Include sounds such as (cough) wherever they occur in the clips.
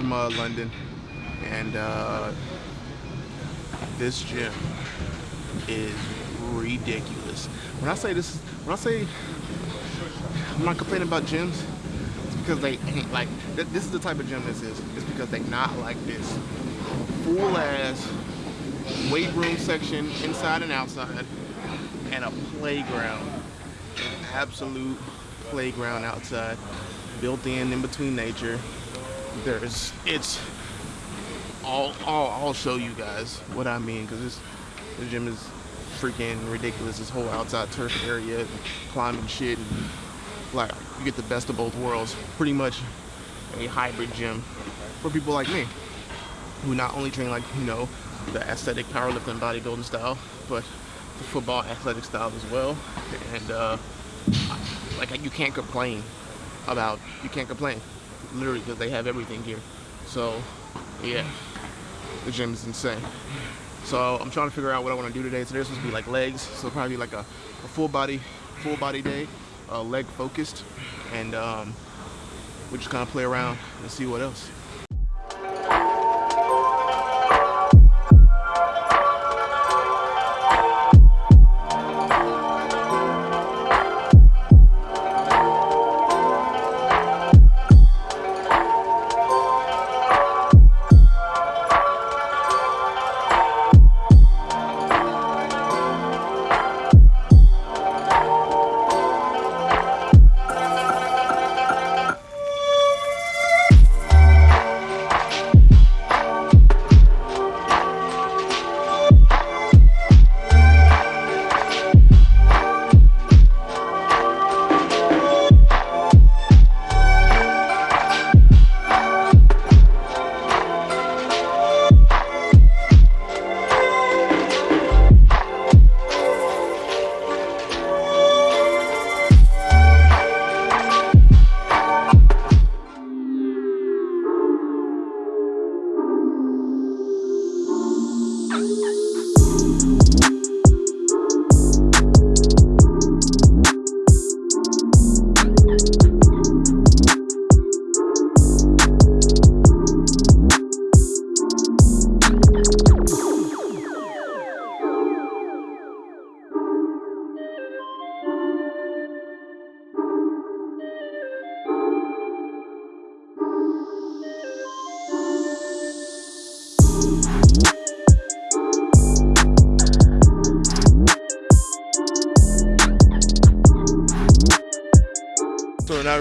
from uh, London, and uh, this gym is ridiculous. When I say this, when I say I'm not complaining about gyms, it's because they ain't (laughs) like. Th this is the type of gym this is. It's because they not like this full ass weight room section inside and outside, and a playground, an absolute playground outside, built in in between nature. There's it's. I'll, I'll, I'll show you guys what I mean because this the gym is freaking ridiculous. This whole outside turf area, climbing shit, and like you get the best of both worlds. Pretty much a hybrid gym for people like me who not only train like you know the aesthetic powerlifting bodybuilding style, but the football athletic style as well. And uh, like you can't complain about you can't complain literally because they have everything here. So yeah, the gym is insane. So I'm trying to figure out what I want to do today. Today's supposed to be like legs, so probably like a, a full body, full body day, uh, leg focused, and um, we just kind of play around and see what else.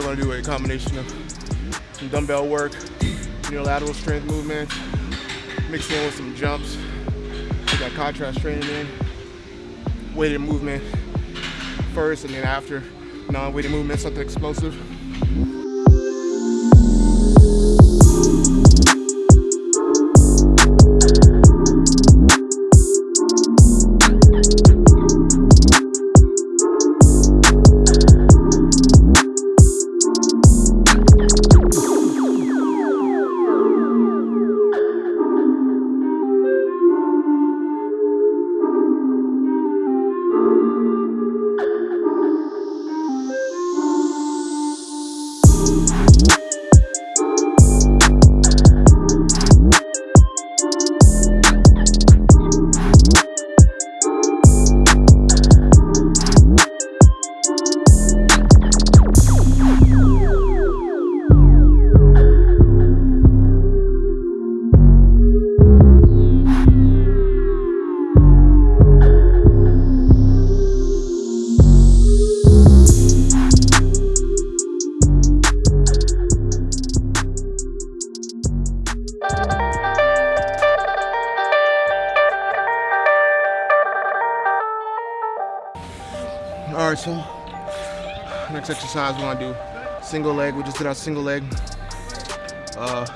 Now gonna do a combination of some dumbbell work, unilateral strength movement, mixed in with some jumps. We got contrast training in, weighted movement first and then after non-weighted movement, something explosive. All right, so next exercise we want to do single leg. We just did our single leg. Uh?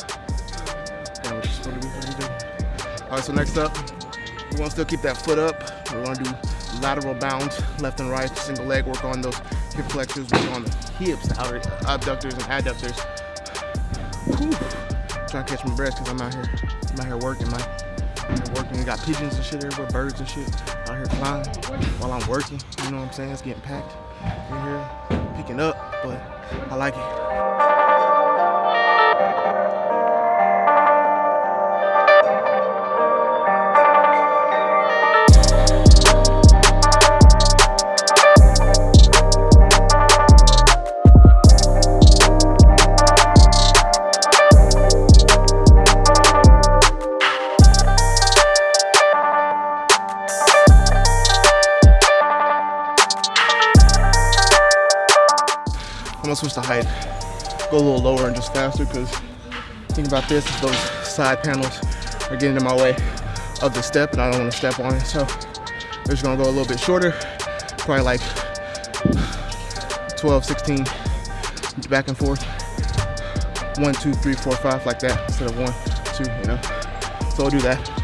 All right, so next up, we want to still keep that foot up. We want to do lateral bounds, left and right, single leg. Work on those hip flexors, work on the hips, the outer abductors and adductors. Whew. Trying to catch my breath because I'm out here, I'm out here working, man. Working. We got pigeons and shit everywhere, birds and shit out here flying while I'm working. You know what I'm saying? It's getting packed in here. picking up, but I like it. Switch the height, go a little lower and just faster because think about this, those side panels are getting in my way of the step and I don't wanna step on it. So we're just gonna go a little bit shorter, probably like 12, 16, back and forth. One, two, three, four, five, like that, instead of one, two, you know? So I'll do that.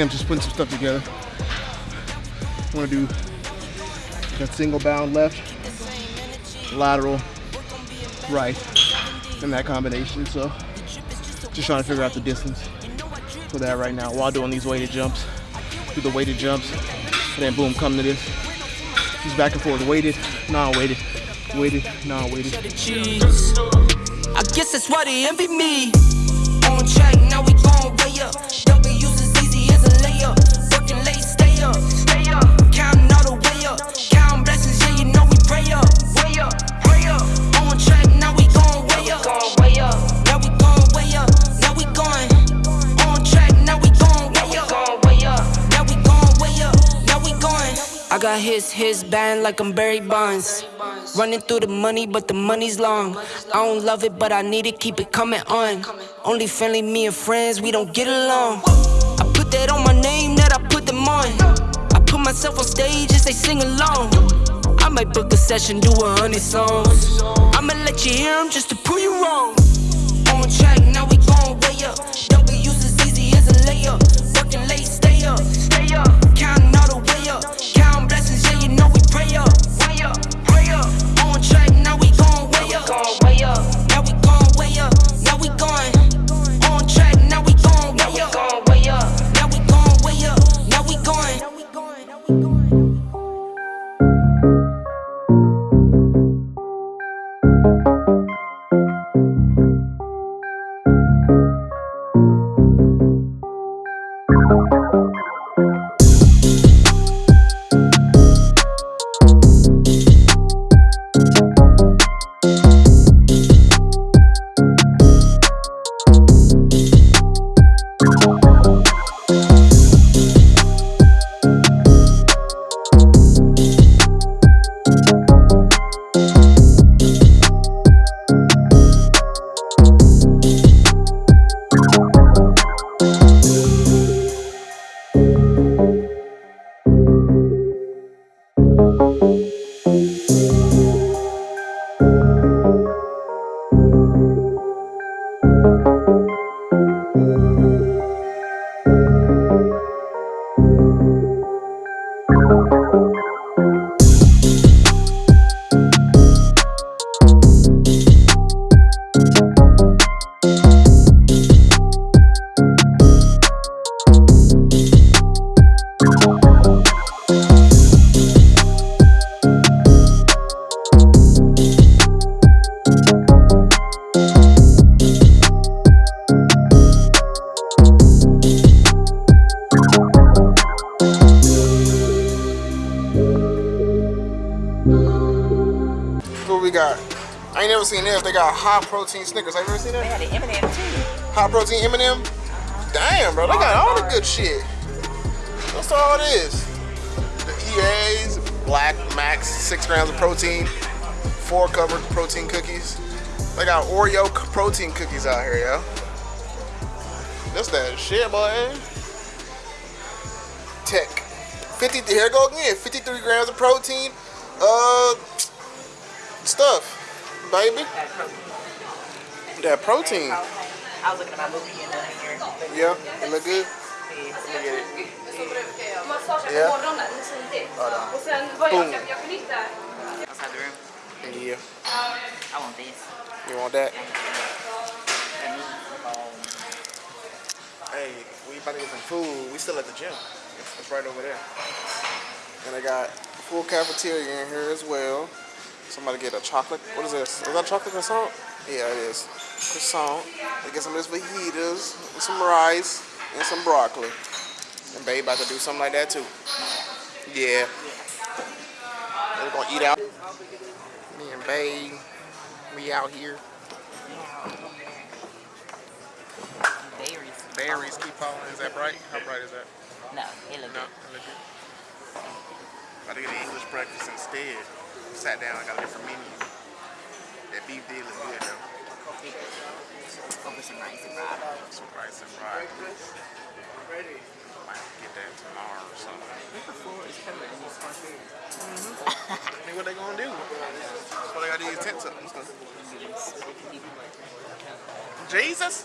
See, I'm just putting some stuff together. I'm gonna do that single bound left, lateral, right, in that combination. So just trying to figure out the distance for that right now while doing these weighted jumps. Do the weighted jumps, and then boom, come to this. Just back and forth, weighted, non-weighted, weighted, non-weighted. I guess that's why they envy me. His, his band like I'm Barry Bonds. Running through the money, but the money's long. I don't love it, but I need it, keep it coming on. Only friendly, me and friends, we don't get along. I put that on my name, that I put them on. I put myself on stage and they sing along. I might book a session, do a hundred songs. I'ma let you hear them just to prove you wrong. On track, now we going way up. I ain't never seen this. They got high protein Snickers. Have you ever seen that? They had an M&M too. High protein M&M. Damn, bro, they got all the good shit. That's all it is. The EAs, Black Max, six grams of protein, four covered protein cookies. They got Oreo protein cookies out here, yo. That's that shit, boy. Tech. 50, here it go again. 53 grams of protein. Uh, stuff, baby. That protein. I was looking at my movie and down here. Yeah, it look good. Yeah. Let me get it. Massage Ja. på morgonen, tidigt. Ja, då. Och sen börjar Boom. jag, jag kan hitta Outside the room. Yeah. I want this. You want that? And me. Um, Hey, we about to get some food. We still at the gym. It's, it's right over there. And I got full cafeteria in here as well. Somebody get a chocolate. What is this? Is that chocolate croissant? Yeah, it is. Croissant. They get some of this fajitas, and some rice, and some broccoli. And babe about to do something like that too. Yeah. We're gonna eat out. Me and babe, we out here. berries. Berries keep falling. Is that bright? How bright is that? No, it look No, good. I look good. About to get an English breakfast instead. Sat down, I got a different menu. That beef did look good though. Over some rice and broccoli. Some rice and fries. Might get that tomorrow or something. The floor is covered in these small. I mean, what they gonna do? That's why they got these tents up and stuff. Jesus?